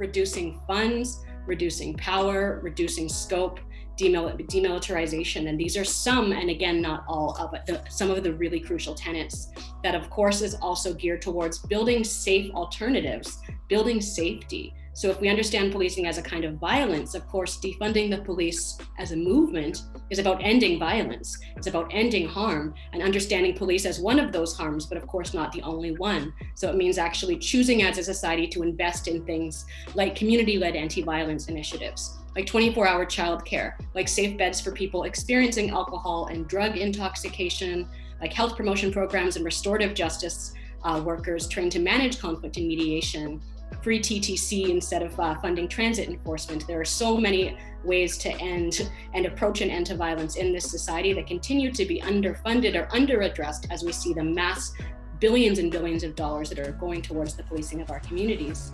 reducing funds, reducing power, reducing scope, demil demilitarization. And these are some, and again, not all of the, some of the really crucial tenets that of course is also geared towards building safe alternatives, building safety, so if we understand policing as a kind of violence, of course, defunding the police as a movement is about ending violence. It's about ending harm and understanding police as one of those harms, but of course not the only one. So it means actually choosing as a society to invest in things like community-led anti-violence initiatives, like 24-hour childcare, like safe beds for people experiencing alcohol and drug intoxication, like health promotion programs and restorative justice uh, workers trained to manage conflict and mediation, free TTC instead of uh, funding transit enforcement. There are so many ways to end and approach an end to violence in this society that continue to be underfunded or underaddressed as we see the mass billions and billions of dollars that are going towards the policing of our communities.